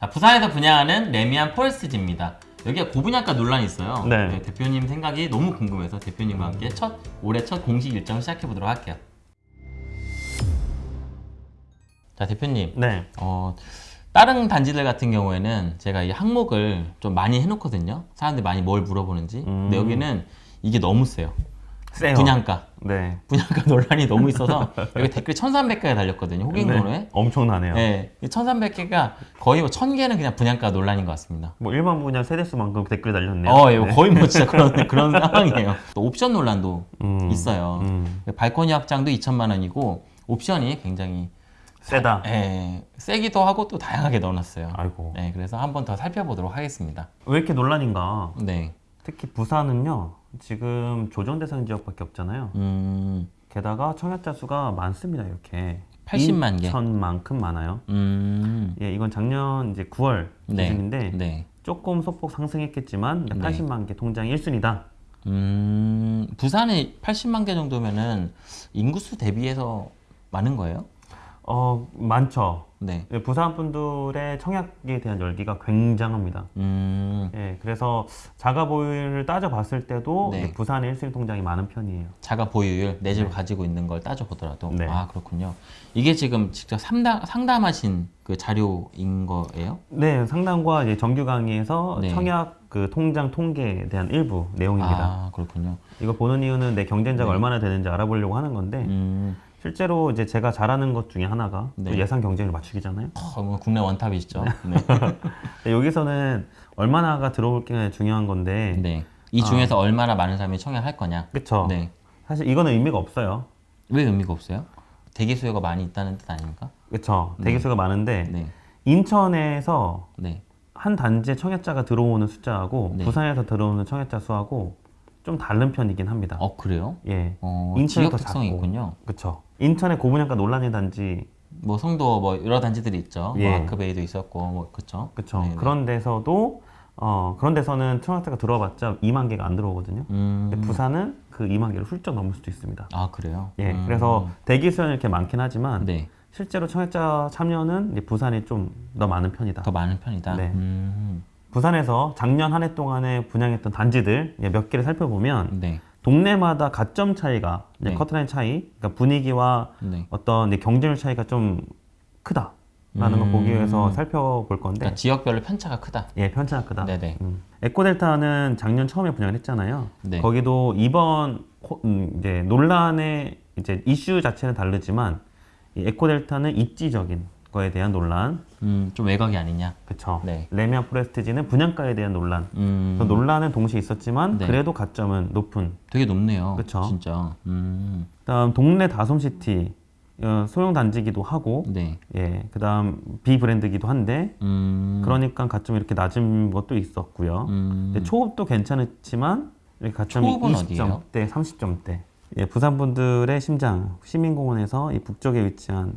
자, 부산에서 분양하는 레미안 포레스트지입니다. 여기가 고분양가 논란이 있어요. 네. 대표님 생각이 너무 궁금해서 대표님과 함께 첫 올해 첫 공식 일정을 시작해 보도록 할게요. 자, 대표님. 네. 어, 다른 단지들 같은 경우에는 제가 이 항목을 좀 많이 해놓거든요. 사람들이 많이 뭘 물어보는지. 근데 음. 여기는 이게 너무 세요. 세요. 분양가. 네. 분양가 논란이 너무 있어서 여기 댓글이 1300개가 달렸거든요. 호갱노로에. 네. 엄청나네요. 네. 1300개가 거의 뭐 1000개는 그냥 분양가 논란인 것 같습니다. 뭐 일반 분야 세대수만큼 댓글 달렸네요. 어, 예, 네. 거의 뭐 진짜 그런, 그런 상황이에요. 또 옵션 논란도 음, 있어요. 음. 발코니 확장도 2천만 원이고 옵션이 굉장히 세다. 예, 세기도 하고 또 다양하게 넣어놨어요. 아이고. 네, 그래서 한번 더 살펴보도록 하겠습니다. 왜 이렇게 논란인가? 네. 특히 부산은요. 지금 조정 대상 지역밖에 없잖아요. 음, 게다가 청약자 수가 많습니다. 이렇게 80만 개. 인천만큼 많아요. 음, 예, 이건 작년 이제 9월 네. 기준인데 네. 조금 소폭 상승했겠지만 네. 80만 개 통장 1순위다. 음, 부산에 80만 개 정도면은 인구수 대비해서 많은 거예요? 어, 많죠. 네. 예, 부산 분들의 청약에 대한 열기가 굉장합니다. 음, 예, 그래서 자가 보유를 따져봤을 때도 네. 부산의 1순위 통장이 많은 편이에요. 자가 보유율 내 집을 가지고 있는 걸 따져보더라도 네. 아 그렇군요. 이게 지금 직접 상담 상담하신 그 자료인 거예요? 네, 상담과 이제 정규 강의에서 네. 청약 그 통장 통계에 대한 일부 내용입니다. 아 그렇군요. 이거 보는 이유는 내 경쟁자가 네. 얼마나 되는지 알아보려고 하는 건데 음, 실제로 이제 제가 잘하는 것 중에 하나가 또 네. 예상 경쟁을 맞추기잖아요. 어, 뭐 국내 원탑이시죠. 네. 근데 여기서는 얼마나가 들어올 게 중요한 건데, 네. 이 중에서 얼마나 많은 사람이 청약할 거냐? 그쵸? 네. 사실 이거는 의미가 없어요. 왜 의미가 없어요? 대기 수요가 많이 있다는 뜻 아닙니까? 그쵸? 대기수가 많은데 네. 인천에서 네. 한 단지에 청약자가 들어오는 숫자하고 네. 부산에서 들어오는 청약자 수하고 좀 다른 편이긴 합니다. 어 그래요? 예, 어, 인천이 지역 더 특성이 작고. 있군요. 그쵸? 인천의 고분양가 논란의 단지, 뭐 성도 뭐 여러 단지들이 있죠. 예. 뭐 아크베이도 있었고 뭐? 네, 네. 그런 데서도 어 그런 데서는 청약자가 들어와봤자 2만 개가 안 들어오거든요. 음. 근데 부산은 그 2만 개를 훌쩍 넘을 수도 있습니다. 아 그래요? 예, 음. 그래서 대기 수는 이렇게 많긴 하지만 네. 실제로 청약자 참여는 부산이 좀 더 많은 편이다. 더 많은 편이다. 네. 음. 부산에서 작년 한 해 동안에 분양했던 단지들 예, 몇 개를 살펴보면 네. 동네마다 가점 차이가 네. 커트라인 차이, 그러니까 분위기와 네. 어떤 경쟁률 차이가 좀 크다라는 걸 음. 보기 위해서 살펴볼 건데 그러니까 지역별로 편차가 크다. 예 편차가 크다. 네네. 음. 에코델타는 작년 처음에 분양을 했잖아요. 네. 거기도 이번 호- 음, 이제 논란의 이제 이슈 자체는 다르지만 이 에코델타는 입지적인 거에 대한 논란, 음, 좀 외곽이 아니냐. 그쵸? 네. 레미안 포레스트지는 분양가에 대한 논란. 음. 그 논란은 동시에 있었지만 네. 그래도 가점은 높은. 되게 높네요. 그쵸. 진짜. 음. 그다음 동네 다솜시티 어, 소형 단지기도 하고, 네. 예, 그다음 비브랜드기도 한데 음. 그러니까 가점이 이렇게 낮은 것도 있었고요. 음. 초급도 괜찮았지만 이렇게 가점이 초급은 어디예요? 20점대, 30점대. 예, 부산 분들의 심장 시민공원에서 이 북쪽에 위치한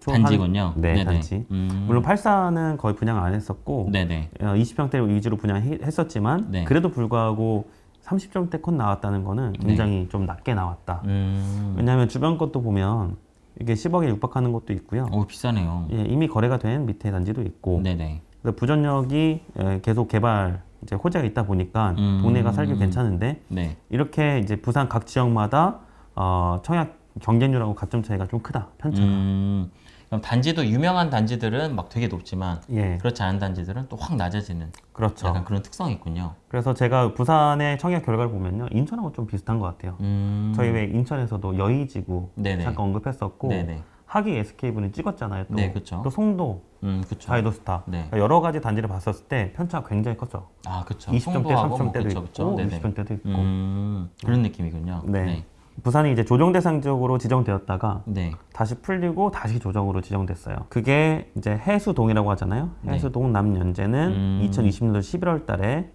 초- 단지군요. 한- 네, 네네. 단지. 음. 물론 84는 거의 분양 안 했었고 네네. 어, 20평대 위주로 분양했었지만 네. 그래도 불구하고 30점대 컷 나왔다는 거는 굉장히 좀 낮게 나왔다. 음. 왜냐하면 주변 것도 보면 이게 10억에 육박하는 것도 있고요. 오 비싸네요. 예, 이미 거래가 된 밑에 단지도 있고 네네. 그래서 부전역이 예, 계속 개발 이제 호재가 있다 보니까 음. 동네가 살기 괜찮은데 네. 이렇게 이제 부산 각 지역마다 어, 청약 경쟁률하고 가점 차이가 좀 크다 편차가. 음. 그럼 단지도 유명한 단지들은 막 되게 높지만 예, 그렇지 않은 단지들은 또 확 낮아지는 그렇죠. 약간 그런 특성이 있군요. 그래서 제가 부산의 청약 결과를 보면요, 인천하고 좀 비슷한 것 같아요. 음. 저희 왜 인천에서도 여의지구 네네. 잠깐 언급했었고 네네. 하기 SK분이 찍었잖아요. 또, 네, 그쵸. 또 송도, 음, 그쵸. 자이도스타 네. 그러니까 여러 가지 단지를 봤었을 때 편차가 굉장히 컸죠. 아, 그쵸. 20점대, 송도하고 뭐 30점대도 그쵸, 있고. 네네. 60점대도 있고. 음, 그런 느낌이군요. 네. 부산이 이제 조정 대상 지역으로 지정되었다가 네. 다시 풀리고 다시 조정으로 지정됐어요. 그게 이제 해수동이라고 하잖아요. 네. 해수동 남연재는 음. 2020년도 11월 달에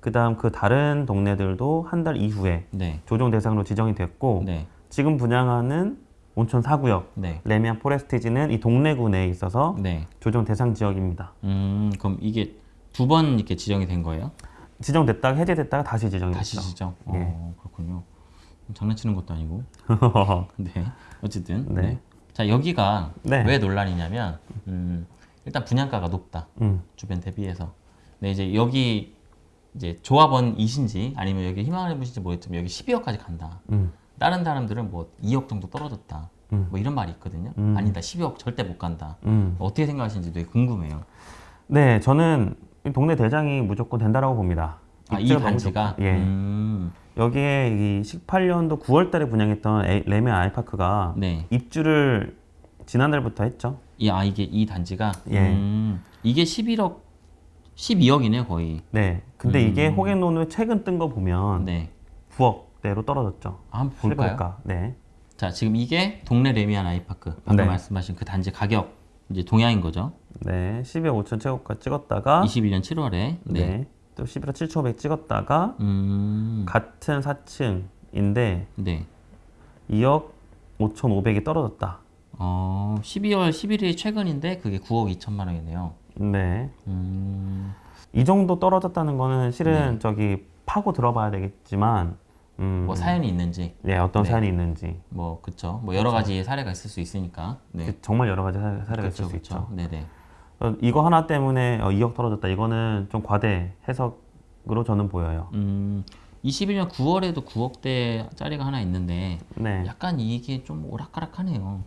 그 다음 그 다른 동네들도 한 달 이후에 네. 조정 대상으로 지정이 됐고 네. 지금 분양하는 온천 4구역 네. 레미안 포레스티지는 이 동래구 내에 있어서 네. 조정 대상 지역입니다. 음, 그럼 이게 두 번 이렇게 지정이 된 거예요? 지정됐다가 해제됐다가 다시 지정이 다시 됐죠. 지정. 예. 어, 그렇군요. 장난치는 것도 아니고. 네. 어쨌든. 네. 네. 자, 여기가 네. 왜 논란이냐면 음, 일단 분양가가 높다. 음. 주변 대비해서. 근데 이제 여기 이제 조합원이신지 아니면 여기 희망을 해보신지 모르겠지만 여기 12억까지 간다. 음. 다른 사람들은 뭐 2억 정도 떨어졌다. 음. 뭐 이런 말이 있거든요. 음. 아니다, 12억 절대 못 간다. 음. 어떻게 생각하시는지 되게 궁금해요. 네, 저는 이 동네 대장이 무조건 된다라고 봅니다. 아, 이 단지가. 예. 음, 여기에 이 18년도 9월 달에 분양했던 에- 레메 아이파크가 네. 입주를 지난달부터 했죠. 이아 이게 이 단지가 예. 음, 이게 11억 12억이네요, 거의. 네. 근데 이게 음. 호갱노노에 최근 뜬 거 보면 네. 9억 대로 떨어졌죠. 아, 한번 볼까요? 실거래가. 네. 자, 지금 이게 동네 레미안 아이파크. 방금 네. 말씀하신 그 단지 가격 이제 동향인 거죠. 네. 12억 5천 최고가 찍었다가 21년 7월에. 네. 네. 또 11억 7,500 찍었다가 음. 같은 4층인데 네. 2억 5,500이 떨어졌다. 어, 12월 11일이 최근인데 그게 9억 2천만 원이네요. 네. 음. 이 정도 떨어졌다는 거는 실은 네. 저기 파고 들어봐야 되겠지만 음, 뭐 사연이 있는지 네, 어떤 네. 사연이 있는지 뭐 그쵸 뭐 여러 가지 사례가 있을 수 있으니까 네그 정말 여러 가지 사- 사례가 있을 그쵸 수 있죠. 그쵸 네네 어, 이거 하나 때문에 어, 2억 떨어졌다. 이거는 좀 과대 해석으로 저는 보여요. 음 21년 9월에도 9억대 짜리가 하나 있는데 네. 약간 이게 좀 오락가락하네요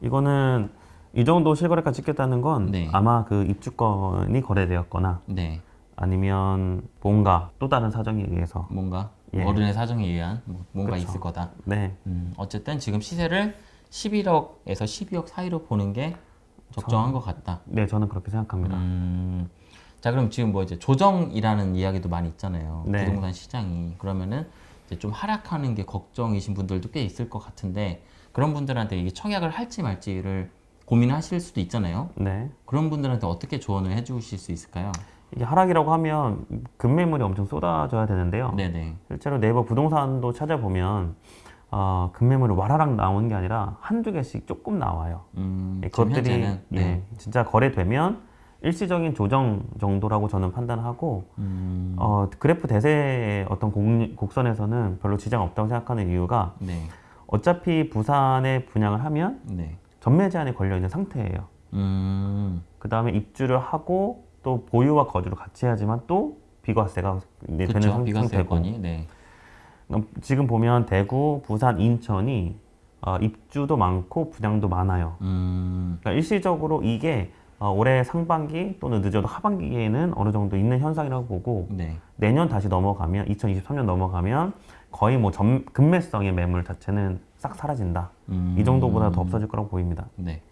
이거는 이 정도 실거래가 찍혔다는 건 네. 아마 그 입주권이 거래되었거나 네 아니면 뭔가 또 다른 사정에 의해서 뭔가 예. 어른의 사정에 의한 뭐- 뭔가 그쵸. 있을 거다 네. 음, 어쨌든 지금 시세를 11억에서 12억 사이로 보는 게 적정한 것 같다 네, 저는 그렇게 생각합니다. 음, 자 그럼 지금 뭐 이제 조정이라는 이야기도 많이 있잖아요. 네. 부동산 시장이 그러면은 이제 좀 하락하는 게 걱정이신 분들도 꽤 있을 것 같은데 그런 분들한테 이게 청약을 할지 말지를 고민하실 수도 있잖아요. 네. 그런 분들한테 어떻게 조언을 해주실 수 있을까요? 이게 하락이라고 하면 급매물이 엄청 쏟아져야 되는데요. 네네. 실제로 네이버 부동산도 찾아보면 어, 급매물이 와라락 나오는 게 아니라 한두 개씩 조금 나와요. 음, 예, 그것들이 현재는 네. 예, 진짜 거래되면 일시적인 조정 정도라고 저는 판단하고 음, 어, 그래프 대세의 어떤 곡, 곡선에서는 별로 지장 없다고 생각하는 이유가 네. 어차피 부산에 분양을 하면 네. 전매 제한이 걸려 있는 상태예요. 음, 그 다음에 입주를 하고 또 보유와 거주를 같이 해야지만 또 비과세가 이제 되는 그렇죠. 상- 비과세 여건이 네. 어, 지금 보면 대구, 부산, 인천이 어, 입주도 많고 분양도 많아요. 음, 그러니까 일시적으로 이게 어, 올해 상반기 또는 늦어도 하반기에는 어느 정도 있는 현상이라고 보고 네. 내년 다시 넘어가면 2023년 넘어가면 거의 뭐 점, 급매성의 매물 자체는 싹 사라진다. 음, 이 정도보다 더 없어질 거라고 보입니다. 네.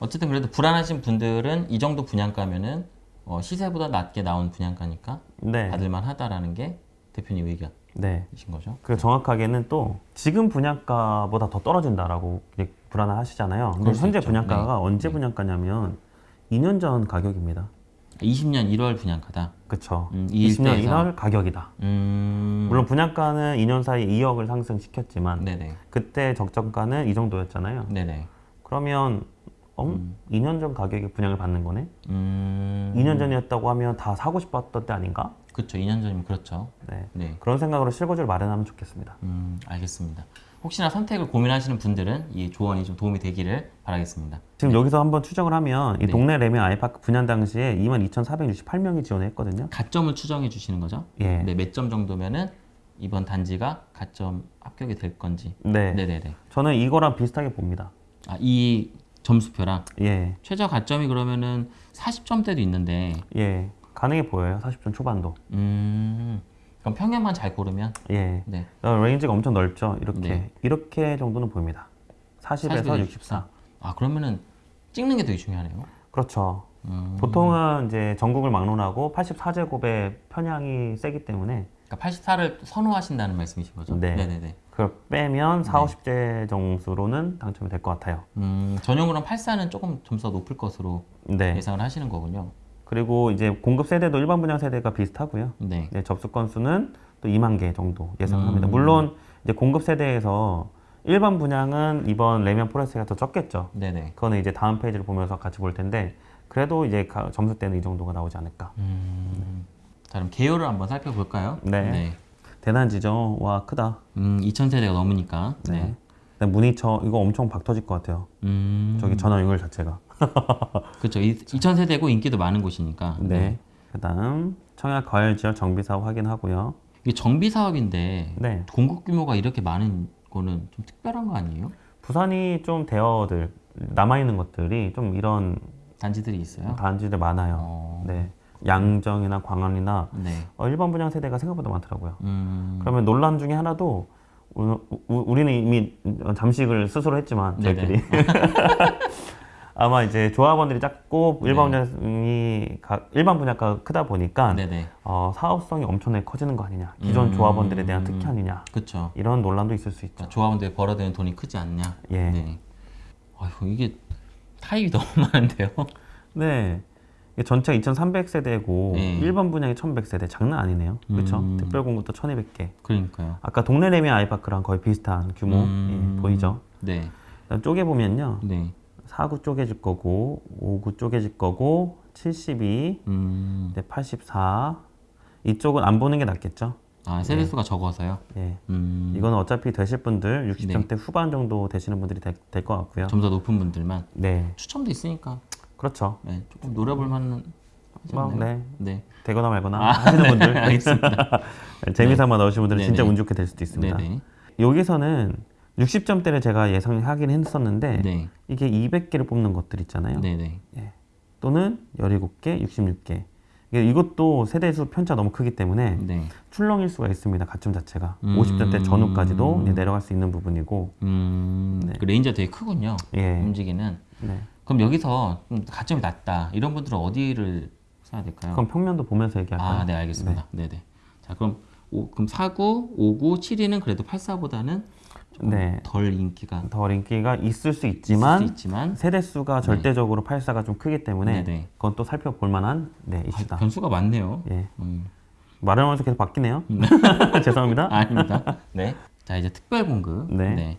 어쨌든 그래도 불안하신 분들은 이 정도 분양가면은 어, 시세보다 낮게 나온 분양가니까 네, 받을만 하다라는 게 대표님 의견이신 네. 거죠? 그 정확하게는 또 지금 분양가보다 더 떨어진다라고 불안하시잖아요. 근데 현재 있죠. 분양가가 네. 언제 네. 분양가냐면 2년 전 가격입니다. 20년 1월 분양가다. 그쵸. 음, 이 20년 일대에서. 1월 가격이다. 음, 물론 분양가는 2년 사이에 2억을 상승시켰지만 네네. 그때 적정가는 이 정도였잖아요. 네네. 그러면 어? 2년 전 가격에 분양을 받는 거네? 음, 2년 전이었다고 하면 다 사고 싶었던 때 아닌가? 그렇죠. 2년 전이면 그렇죠. 네. 네. 그런 생각으로 실거주를 마련하면 좋겠습니다. 음, 알겠습니다. 혹시나 선택을 고민하시는 분들은 이 조언이 좀 도움이 되기를 바라겠습니다. 지금 여기서 한번 추정을 하면 이 네. 동네 레미 아이파크 분양 당시에 22,468명이 지원했거든요. 가점을 추정해 주시는 거죠? 예. 네, 몇 점 정도면은 이번 단지가 가점 합격이 될 건지. 네. 네네네. 저는 이거랑 비슷하게 봅니다. 아, 이 점수표랑 예. 최저 가점이 그러면은 40점대도 있는데, 예. 가능해 보여요. 40점 초반도. 음, 그럼 평균만 잘 고르면, 예. 네. 어, range가 엄청 넓죠. 이렇게. 네. 이렇게 정도는 보입니다. 40에서 40에서 64. 아, 그러면은 찍는 게 되게 중요하네요. 그렇죠. 음, 보통은 이제 전국을 막론하고 84제곱의 편향이 세기 때문에 그러니까 84를 선호하신다는 말씀이신 거죠? 네. 네네네. 그걸 빼면 4, 네. 50대 점수로는 당첨이 될 것 같아요. 음, 전용으로는 84는 조금 점수가 높을 것으로 네. 예상을 하시는 거군요. 그리고 이제 공급 세대도 일반 분양 세대가 비슷하고요. 네. 네, 접수 건수는 또 2만 개 정도 예상합니다. 음. 물론 이제 공급 세대에서 일반 분양은 이번 레미안 포레스가 더 적겠죠. 네네. 그거는 이제 다음 페이지를 보면서 같이 볼 텐데 그래도 이제 가- 점수 때는 이 정도가 나오지 않을까. 음, 자, 그럼 개요를 한번 살펴볼까요? 네. 대단지죠. 와 크다. 음, 2000세대가 넘으니까. 네. 네. 근데 문의처 이거 엄청 박 터질 것 같아요. 음. 저기 전화 연결 자체가. 그렇죠. 2,000세대고 인기도 많은 곳이니까. 네. 그다음 청약 과열 지역 정비 사업 확인하고요. 이게 정비 사업인데 네. 공급 규모가 이렇게 많은 거는 좀 특별한 거 아니에요? 부산이 좀 대어들 남아 있는 것들이 좀 이런 단지들이 있어요. 단지들 많아요. 어. 네. 양정이나 광안이나 네. 어, 일반 분양 세대가 생각보다 많더라고요. 음. 그러면 논란 중에 하나도 우, 우- 우 리는 이미 잠식을 스스로 했지만. 저희들이 아마 이제 조합원들이 작고 일반 네. 분양이 가- 일반 분야가 크다 보니까 네네. 어, 사업성이 엄청나게 커지는 거 아니냐 기존 음. 조합원들에 대한 특혜 아니냐 그렇죠. 이런 논란도 있을 수 있죠. 그러니까 조합원들이 벌어들이는 돈이 크지 않냐. 예. 네. 아휴 이게 타입이 너무 많은데요. 네. 이게 전체 2,300세대고 네. 일반 분양이 1,100세대 장난 아니네요. 그렇죠? 음. 특별 공급도 1,200개. 그러니까요. 아까 동네 레미 아이파크랑 거의 비슷한 규모 음. 예, 보이죠? 네. 쪼개 보면요. 네. 4구 쪼개질 거고 5구 쪼개질 거고 72, 음. 네, 84 이쪽은 안 보는 게 낫겠죠? 아 세대 수가 적어서요. 예. 음. 이거는 어차피 되실 분들 네. 60점대 후반 정도 되시는 분들이 될 것 같고요. 좀더 높은 분들만 네, 추첨도 있으니까 그렇죠. 네, 조금 노려볼 만한 뭐? 네, 네. 되거나 말거나 아, 하시는 분들 알겠습니다. 재미삼아 넣으신 분들은 네, 진짜 네. 운 좋게 될 수도 있습니다. 네네. 여기서는 60점대를 제가 예상하긴 했었는데 네. 이게 200개를 뽑는 것들 있잖아요. 네네. 또는 17개, 66개. 이게 이것도 세대수 편차 너무 크기 때문에 네. 출렁일 수가 있습니다. 가점 자체가 음. 50점대 전후까지도 내려갈 수 있는 부분이고 음. 그 range가 되게 크군요. 예. 움직이는. 네. 그럼 여기서 좀 가점이 낮다. 이런 분들은 어디를 써야 될까요? 그럼 평면도 보면서 얘기할까요? 아, 네, 알겠습니다. 네, 네. 자, 그럼 오, 그럼 49, 59, 72는 그래도 84보다는 네. 덜 인기가 더 인기가 있을 수 있을 있지만 수 있지만 세대 수가 절대적으로 84가 좀 크기 때문에 네, 네. 그건 또 살펴볼 만한 네, 아, 이슈다. 변수가 많네요. 예. 음. 말을 하면서 계속 바뀌네요. 죄송합니다. 아닙니다. 네. 자, 이제 특별 공급. 네.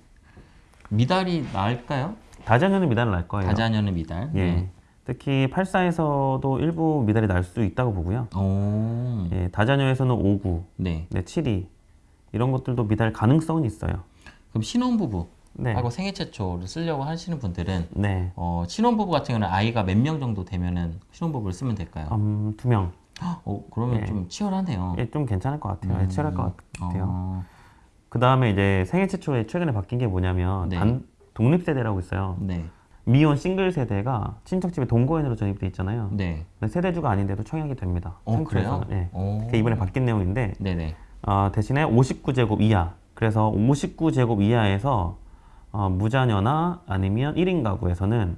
미달이 나을까요? 다자녀는 미달을 날 거예요. 다자녀는 미달. 예. 네. 특히 84에서도 일부 미달이 날 수 있다고 보고요. 오. 예, 다자녀에서는 59, 네. 네, 72 이런 것들도 미달 가능성은 있어요. 그럼 신혼부부 네. 하고 생애 최초를 쓰려고 하시는 분들은 네. 어, 신혼부부 같은 경우는 아이가 몇 명 정도 되면은 신혼부부를 쓰면 될까요? 음, 두 명. 어, 그러면 예. 좀 치열하네요. 예, 좀 괜찮을 것 같아요. 예, 치열할 것 같아요. 어, 그 다음에 이제 생애 최초에 최근에 바뀐 게 뭐냐면 네. 단 독립 세대라고 있어요. 네. 미혼 싱글 세대가 친척집에 동거인으로 전입돼 있잖아요. 네. 세대주가 아닌데도 청약이 됩니다. 어. 그래요? 예. 오. 그게 이번에 바뀐 내용인데 네네. 어, 대신에 59제곱 이하. 그래서 59제곱 이하에서 어, 무자녀나 아니면 1인 가구에서는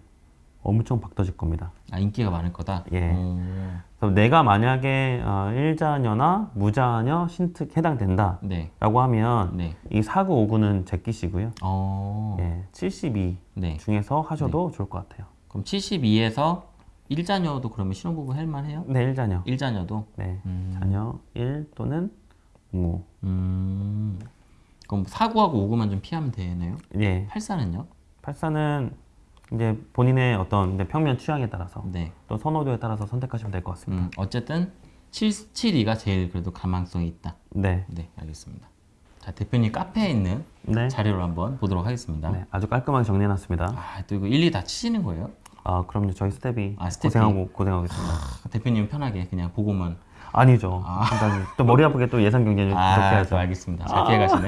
엄청 박터질 겁니다. 아, 인기가 많을 거다? 예. 오. 내가 만약에 어, 1자녀나 무자녀 신특 해당된다라고 네. 하면 네. 이 49, 59는 제끼시고요. 어. 예, 72 네. 중에서 하셔도 좋을 것 같아요. 그럼 72에서 1자녀도 그러면 신혼부부 할 만해요? 네, 1자녀. 1자녀도? 네, 음. 자녀 1 또는 5. 음. 그럼 49하고 59만 좀 피하면 되나요? 예, 84는요? 84는 이제 본인의 어떤 이제 평면 취향에 따라서 네. 또 선호도에 따라서 선택하시면 될 것 같습니다. 음, 어쨌든 7, 72가 제일 그래도 가망성이 있다. 네, 네, 알겠습니다. 자, 대표님 카페에 있는 네, 자료를 한번 보도록 하겠습니다. 네, 아주 깔끔하게 정리해놨습니다. 아, 또 이거 일일이 다 치시는 거예요? 아, 그럼요. 저희 staff이 아, staff이. 고생하고 고생하겠습니다. 아, 대표님 편하게 그냥 보고만. 아니죠. 일단 또 머리 아프게 또 예산 경쟁을 아, 계속해야죠. 또 알겠습니다. 잘 피해가시네.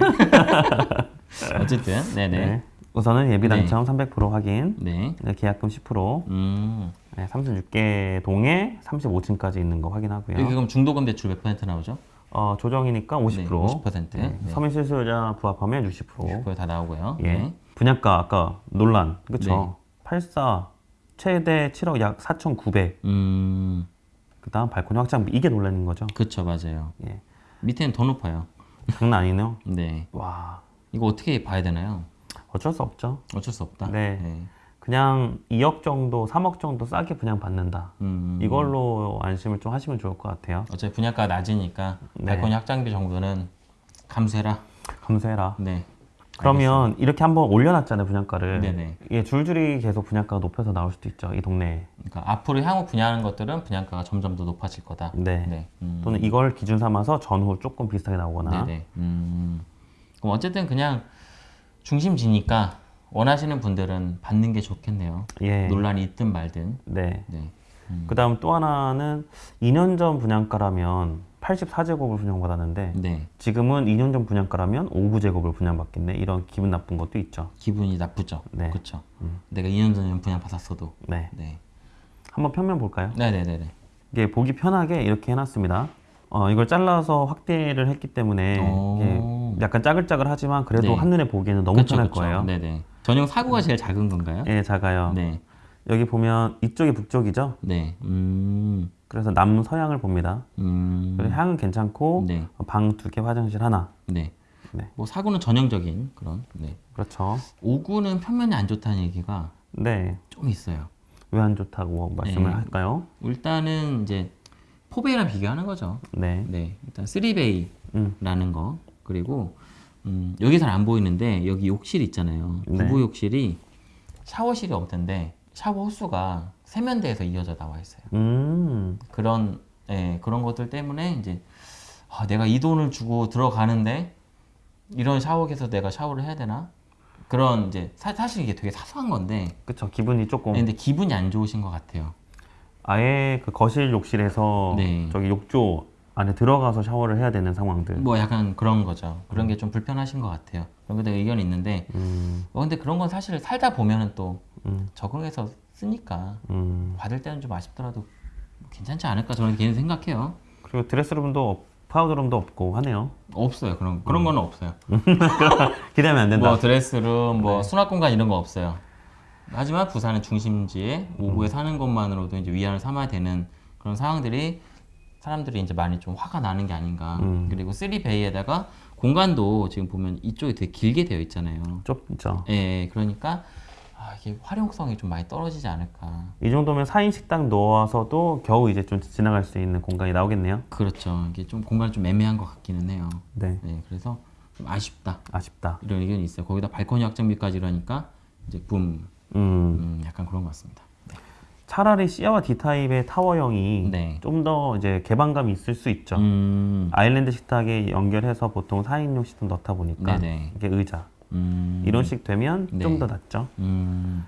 어쨌든, 네네. 네. 우선은 예비 당첨 300% 확인, 네. 네, 계약금 10%, 음. 네, 36개 동에 35층까지 있는 거 확인하고요. 여기 그럼 중도금 대출 몇 퍼센트 나오죠? 어, 조정이니까 50%, 네, 50%. 네, 네. 서민 실수요자 부합하면 60%. 그거 다 나오고요. 예. 네. 분양가 아까 논란, 그렇죠? 네. 84 최대 7억 약 4,900. 음. 그다음 발코니 확장비 이게 논란인 거죠. 그쵸, 맞아요. 예. 밑에는 더 높아요. 장난 아니네요. 네. 와, 이거 어떻게 봐야 되나요? 어쩔 수 없죠. 어쩔 수 없다. 네. 그냥 2억 정도, 3억 정도 싸게 분양 받는다. 음. 이걸로 안심을 좀 하시면 좋을 것 같아요. 어차피 분양가 낮으니까 네. 발코니 확장비 정도는 감수해라. 감수해라. 네. 그러면 이렇게 한번 올려놨잖아요 분양가를. 네네. 이게 줄줄이 계속 분양가가 높여서 나올 수도 있죠 이 동네에. 그러니까 앞으로 향후 분양하는 것들은 분양가가 점점 더 높아질 거다. 네. 네. 음. 또는 이걸 기준 삼아서 전후 조금 비슷하게 나오거나. 네네. 음. 그럼 어쨌든 그냥 중심지니까 원하시는 분들은 받는 게 좋겠네요. 예. 논란이 있든 말든. 네. 네. 그다음 또 하나는 2년 전 분양가라면 84제곱을 분양받았는데 네. 지금은 2년 전 분양가라면 59제곱을 분양받겠네. 이런 기분 나쁜 것도 있죠. 기분이 나쁘죠. 네. 그렇죠. 내가 2년 전에 분양 받았어도. 네. 네. 한번 평면 볼까요? 네네네네. 이게 보기 편하게 이렇게 해놨습니다. 어, 이걸 잘라서 확대를 했기 때문에 오. 이게 약간 짜글짜글하지만 그래도 네. 한눈에 보기에는 너무 그쵸, 편할 그쵸. 거예요. 네네. 전용 사고가 제일 작은 건가요? 예, 작아요. 네. 여기 보면 이쪽이 북쪽이죠. 네. 음. 그래서 남서향을 봅니다. 음. 그리고 향은 괜찮고 네. 방 두 개, 화장실 하나. 네. 네. 뭐 사고는 전형적인 그런. 네. 그렇죠. 5구는 평면이 안 좋다는 얘기가 네. 좀 있어요. 왜 안 좋다고 말씀을 네. 할까요? 일단은 이제 포베이랑 비교하는 거죠. 네. 네. 일단 3베이라는 음. 거. 그리고 음, 여기서는 안 보이는데 여기 욕실 있잖아요. 네. 부부 욕실이 샤워실이 없는데 샤워 호수가 세면대에서 이어져 나와 있어요. 음. 그런 예, 그런 것들 때문에 이제 아, 내가 이 돈을 주고 들어가는데 이런 샤워기에서 내가 샤워를 해야 되나? 그런 이제 사, 실 이게 되게 사소한 건데 그쵸. 기분이 조금 근데 기분이 안 좋으신 것 같아요. 아예 그 거실 욕실에서 네. 저기 욕조 안에 들어가서 샤워를 해야 되는 상황들. 뭐 약간 그런 거죠. 그런 게 좀 불편하신 것 같아요. 그런 것에 의견이 있는데 음. 어, 근데 그런 건 사실 살다 보면은 또 음. 적응해서 쓰니까 음. 받을 때는 좀 아쉽더라도 괜찮지 않을까 저는 개인 생각해요. 그리고 드레스룸도 없, 파우더룸도 없고 하네요. 없어요 그런 그런 거는 없어요. 기대하면 안 된다. 뭐 드레스룸, 뭐 수납 공간 이런 거 없어요. 하지만 부산의 중심지에 오구에 사는 것만으로도 이제 위안을 삼아야 되는 그런 상황들이 사람들이 이제 많이 좀 화가 나는 게 아닌가. 음. 그리고 3베이에다가 공간도 지금 보면 이쪽이 되게 길게 되어 있잖아요. 좁죠. 예, 그러니까 아, 이게 활용성이 좀 많이 떨어지지 않을까. 이 정도면 4인 식당 넣어서도 겨우 이제 좀 지나갈 수 있는 공간이 나오겠네요. 그렇죠. 이게 좀 공간이 좀 애매한 것 같기는 해요. 네. 네, 그래서 좀 아쉽다. 아쉽다. 이런 의견이 있어요. 거기다 발코니 확장비까지 이러니까 이제 붐, 음. 음, 약간 그런 것 같습니다. 차라리 C와 D 타입의 타워형이 네. 좀더 이제 개방감이 있을 수 있죠. 음, 아일랜드 식탁에 연결해서 보통 4인용 식탁 넣다 보니까 네네. 이게 의자 음, 이런 식 되면 네. 좀더 낫죠. 음,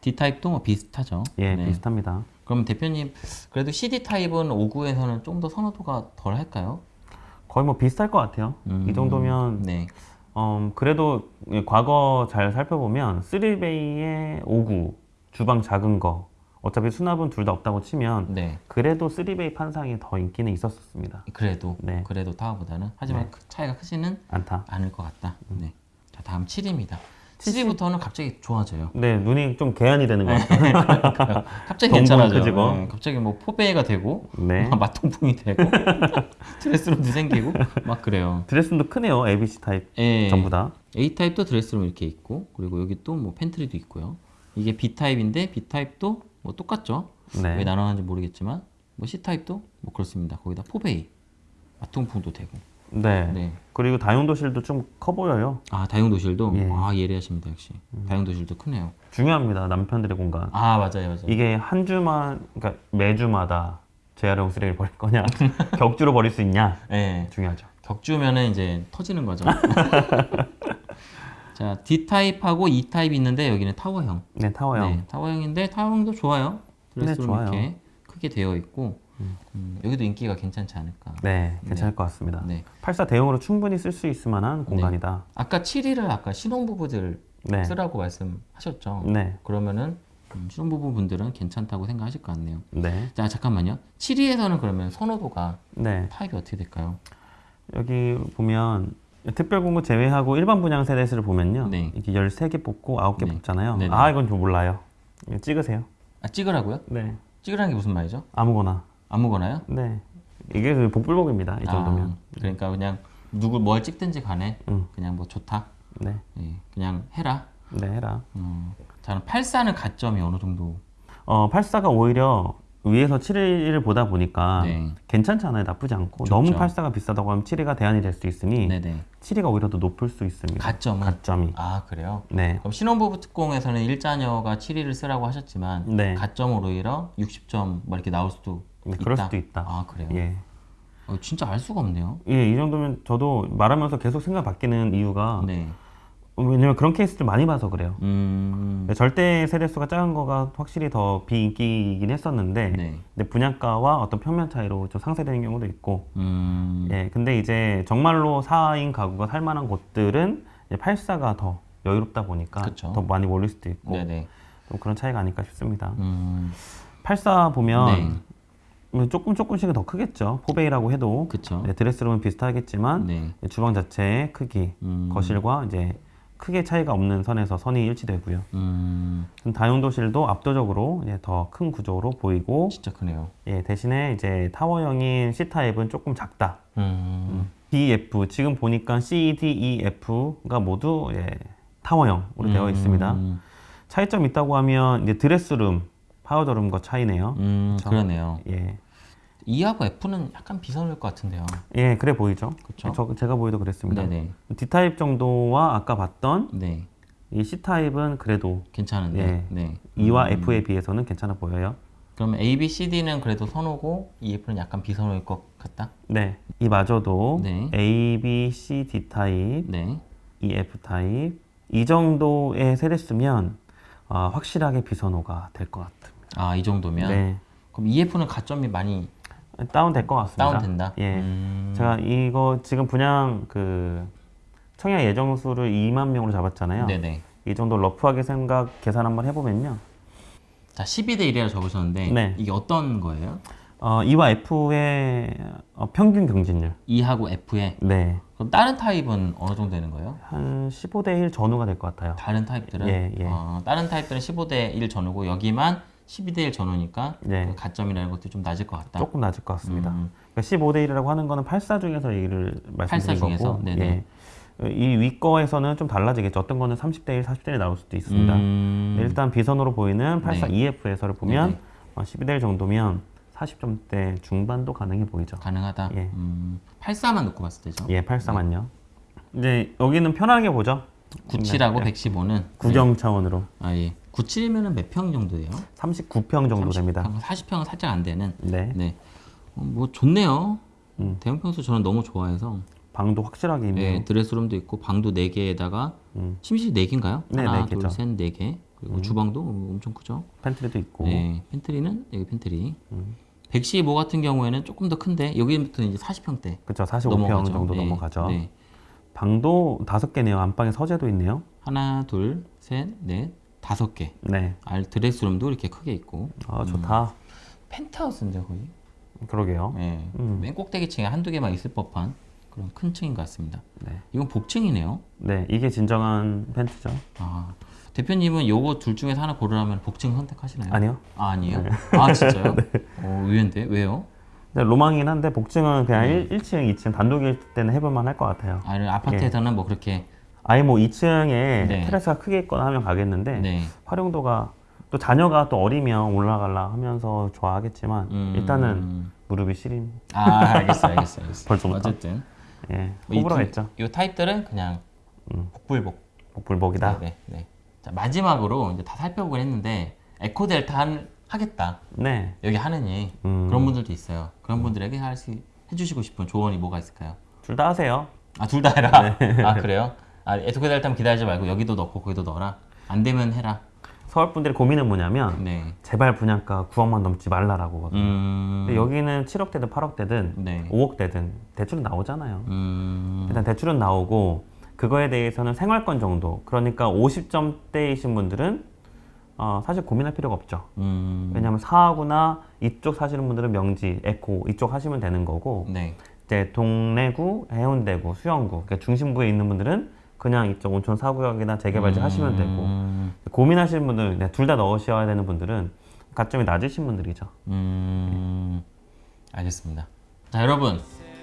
D 타입도 뭐 비슷하죠. 예, 네. 비슷합니다. 그럼 대표님 그래도 CD 타입은 5구에서는 좀 더 선호도가 덜 할까요? 거의 뭐 비슷할 것 같아요. 음, 이 정도면 네. 음, 그래도 과거 잘 살펴보면 3베이의 5구 주방 작은 거 어차피 수납은 둘 다 없다고 치면 네. 그래도 3베이 판상이 더 인기는 있었습니다. 그래도 네. 그래도 타워보다는 하지만 그 차이가 크지는 않다. 않을 것 같다. 음. 네. 자 다음 7입니다. 7부터는 갑자기 좋아져요. 네, 눈이 좀 개안이 되는 것 같아요. 갑자기 괜찮아져. 네, 갑자기 뭐 포베이가 되고 네. 맞통풍이 되고 dress room도 생기고 막 그래요. dress room도 크네요. ABC 타입 예. 전부 다. A 타입도 dress room 이렇게 있고 그리고 여기 또 뭐 pantry도 있고요. 이게 B 타입인데 B 타입도 뭐 똑같죠. 왜 네. 나눠놨는지 모르겠지만 뭐 C 타입도 뭐 그렇습니다. 거기다 포베이 맞통풍도 되고. 네. 네. 그리고 다용도실도 좀 커 보여요. 아 다용도실도 예. 음. 아 예리하십니다 역시. 다용도실도 크네요. 중요합니다. 남편들의 공간. 아 맞아요 맞아요. 이게 한 주만, 그러니까 매주마다 재활용 쓰레기를 버릴 거냐, 격주로 버릴 수 있냐 예. 중요하죠. 격주면은 이제 터지는 거죠. 자 D 타입하고 E 타입이 있는데 여기는 타워형. 네, 타워형. 네, 타워형인데 타워형도 좋아요. 드레스룸 좋아요. 이렇게 크게 되어 있고 음, 여기도 인기가 괜찮지 않을까. 네, 괜찮을 것 같습니다. 네. 84 대용으로 충분히 쓸 수 있을 만한 공간이다. 아까 7위를 아까 신혼부부들 네. 쓰라고 말씀하셨죠. 네. 그러면은 음, 신혼부부 분들은 괜찮다고 생각하실 것 같네요. 네. 자 잠깐만요. 7위에서는 그러면 선호도가 네. 타입이 어떻게 될까요? 여기 보면 특별 공급 제외하고 일반 분양 세대수를 보면요. 네. 이렇게 13개 뽑고 9개 네. 뽑잖아요. 네네. 아, 이건 좀 몰라요. 찍으세요. 아 찍으라고요? 네. 찍으라는 게 무슨 말이죠? 아무거나. 아무거나요? 네. 이게 그 복불복입니다. 이 정도면. 아, 그러니까 그냥 누구 뭘 찍든지 간에 음. 그냥 뭐 좋다. 네. 예, 그냥 해라. 네, 해라. 음, 저는 84는 가점이 어느 정도? 어, 84가 오히려 위에서 7위를 보다 보니까 네. 괜찮지 않아요. 나쁘지 않고. 좋죠. 너무 84가 비싸다고 하면 7위가 대안이 될 수 있으니 네네. 7위가 오히려 더 높을 수 있습니다. 가점은? 가점이. 아 그래요? 네. 그럼 신혼부부 특공에서는 일자녀가 7위를 쓰라고 하셨지만 네. 가점으로 오히려 60점 뭐 이렇게 나올 수도 네, 있다. 그럴 수도 있다. 아 그래요? 예. 어, 진짜 알 수가 없네요. 예, 이 정도면 저도 말하면서 계속 생각 바뀌는 이유가 네. 왜냐면 그런 케이스 좀 많이 봐서 그래요. 음. 절대 세대수가 작은 거가 확실히 더 비인기이긴 했었는데 네. 근데 분양가와 어떤 평면 차이로 좀 상쇄되는 경우도 있고 음. 예 근데 이제 정말로 4인 가구가 살 만한 곳들은 8사가 더 여유롭다 보니까 그쵸. 더 많이 몰릴 수도 있고 네네. 좀 그런 차이가 아닐까 싶습니다. 음. 84 보면 네. 뭐 조금 조금씩은 더 크겠죠. 포베이라고 해도. 네, 드레스룸은 비슷하겠지만 네. 주방 자체의 크기, 음. 거실과 이제 크게 차이가 없는 선에서 선이 일치되고요. 음. 다용도실도 압도적으로 더 큰 구조로 보이고 진짜 크네요. 예, 대신에 이제 타워형인 C 타입은 조금 작다. 음. D, F 지금 보니까 C, D, E, F가 모두 예, 타워형으로 되어 있습니다. 음. 차이점 있다고 하면 이제 드레스룸, 파우더룸과 차이네요. 음. 그러네요. 예, E하고 F는 약간 비슷할 것 같은데요. 예, 그래 보이죠. 저, 제가 보기도 그랬습니다. 네네. D 타입 정도와 아까 봤던 네. 이 C 타입은 그래도 괜찮은데. 예. 네. E와 음. F에 비해서는 괜찮아 보여요. 그러면 A, B, C, D는 그래도 선호고 EF는 약간 비선호일 것 같다. 네, 이 마저도 네. A, B, C, D 타입, 네. E, F 타입 이 정도의 세대수면 아, 확실하게 비선호가 될 것 같습니다. 아, 이 정도면. 네, 그럼 EF는 가점이 많이 다운 될 것 같습니다. 다운된다. 예, 음. 제가 이거 지금 분양 그 청약 예정 수를 2만 명으로 잡았잖아요. 네네. 이 정도 러프하게 생각 계산 한번 해보면요. 자, 12대 1이라고 적으셨는데 네. 이게 어떤 거예요? 어, E와 F의 어, 평균 경진율. E하고 F에 네, 그럼 다른 타입은 어느 정도 되는 거예요? 한 15대 1 전후가 될 것 같아요. 다른 타입들은 예, 예. 어, 다른 타입들은 15대 1 전후고 여기만 12대 1 전후니까 네. 그 가점이라는 것도 좀 낮을 것 같다. 조금 낮을 것 같습니다. 음. 그러니까 15대 1이라고 하는 거는 8사 중에서 얘기를 말씀드린 84 중에서? 거고, 네네. 예. 이 위거에서는 좀 달라지겠죠. 어떤 거는 30대 1, 40대 1 나올 수도 있습니다. 음. 네, 일단 비선으로 보이는 84 네. EF에서를 보면 네네. 어, 12대 1 정도면 40점대 중반도 가능해 보이죠. 가능하다. 예. 음, 84만 놓고 봤을 때죠. 예, 84만요. 이제 여기는 편하게 보죠. 97하고 네. 115는 구경 차원으로 아 예. 97이면은 몇평 정도예요? 39평 정도 됩니다. 40평은 살짝 안 되는. 네. 네. 어, 뭐 좋네요. 음. 대형 평수 저는 너무 좋아해서 방도 확실하게 있네요. 예, 드레스룸도 있고 방도 4개에다가 음. 침실이 4개인가요? 네, 하나, 네 개죠. 음. 둘, 셋, 4개. 그리고 주방도 엄청 크죠. 팬트리도 있고. 네, 팬트리는 여기 팬트리. 음. 115 같은 경우에는 조금 더 큰데 여기부터 이제 40평대 그렇죠. 45평 넘어가죠. 정도 네, 넘어가죠. 네. 방도 다섯 개네요. 안방에 서재도 있네요. 하나, 둘, 셋, 넷, 다섯 개. 네. 알 드레스룸도 이렇게 크게 있고 아, 좋다. 펜트하우스인데 거의. 그러게요. 예. 음. 맨 꼭대기층에 한두 개만 있을 법한 그런 큰 층인 것 같습니다. 네. 이건 복층이네요. 네, 이게 진정한 팬트죠. 아, 대표님은 요거 둘 중에서 하나 고르라면 복층 선택하시나요? 아니요. 아, 아니에요? 아, 진짜요? 어, 의외인데? 왜요? 로망이긴 한데 복층은 그냥 네. 1, 1층, 2층 단독일 때는 해볼만 할 것 같아요. 아, 아파트에서는 뭐 그렇게 아예 뭐 2층에 네. 테라스가 크게 있거나 하면 가겠는데 네. 활용도가 또 자녀가 또 어리면 올라갈라 하면서 좋아하겠지만 음. 일단은 무릎이 시림. 아, 알겠어, 알겠어, 알겠어. 벌써부터? 어쨌든 예, 호불호겠죠. 두- 요 타입들은 그냥 음. 복불복. 복불복이다. 네, 네, 네. 자, 마지막으로 이제 다 살펴보긴 했는데 에코 델타 한, 하겠다. 네. 여기 하느니 음. 그런 분들도 있어요. 그런 분들에게 할 수 해주시고 싶은 조언이 뭐가 있을까요? 둘 다 하세요. 아둘 다 해라. 네. 아 그래요? 아 에토크 델타면 기다리지 말고 여기도 넣고 거기도 넣어라. 안 되면 해라. 서울 분들의 고민은 뭐냐면 네. 제발 분양가 9억만 넘지 말라라고. 음. 근데 여기는 7억대든 8억대든 네. 5억대든 대출은 나오잖아요. 음. 일단 대출은 나오고 그거에 대해서는 생활권 정도. 그러니까 50점대이신 분들은 어, 사실 고민할 필요가 없죠. 음. 왜냐하면 사하구나 이쪽 사시는 분들은 명지, 에코 이쪽 하시면 되는 거고 네. 이제 동래구, 해운대구, 수영구 그러니까 중심부에 있는 분들은 그냥 이쪽 온천 사구역이나 재개발지 하시면 되고 음. 고민하시는 분들 둘다 넣으셔야 되는 분들은 가점이 낮으신 분들이죠. 음. 알겠습니다. 자 여러분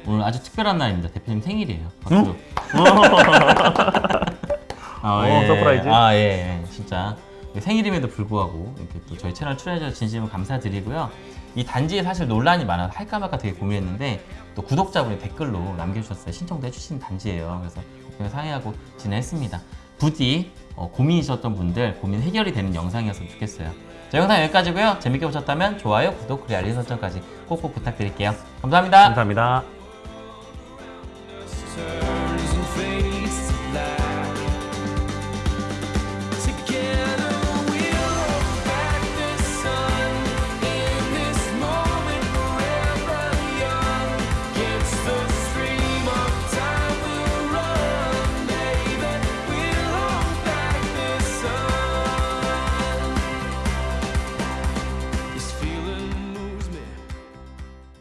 오늘 아주 특별한 날입니다. 대표님 생일이에요. 박수. 아, 어, surprise? 아 예, 예. 진짜 생일임에도 불구하고 이렇게 또 저희 채널 출연해주셔서 진심으로 감사드리고요. 이 단지에 사실 논란이 많아서 할까 말까 되게 고민했는데 또 구독자분이 댓글로 남겨주셨어요. 신청도 해주신 단지예요. 그래서 상의하고 진행했습니다. 부디 어, 고민이셨던 분들 고민 해결이 되는 영상이었으면 좋겠어요. 자 영상 여기까지고요. 재밌게 보셨다면 좋아요, 구독, 그리고 알림 설정까지 꼭꼭 부탁드릴게요. 감사합니다. 감사합니다.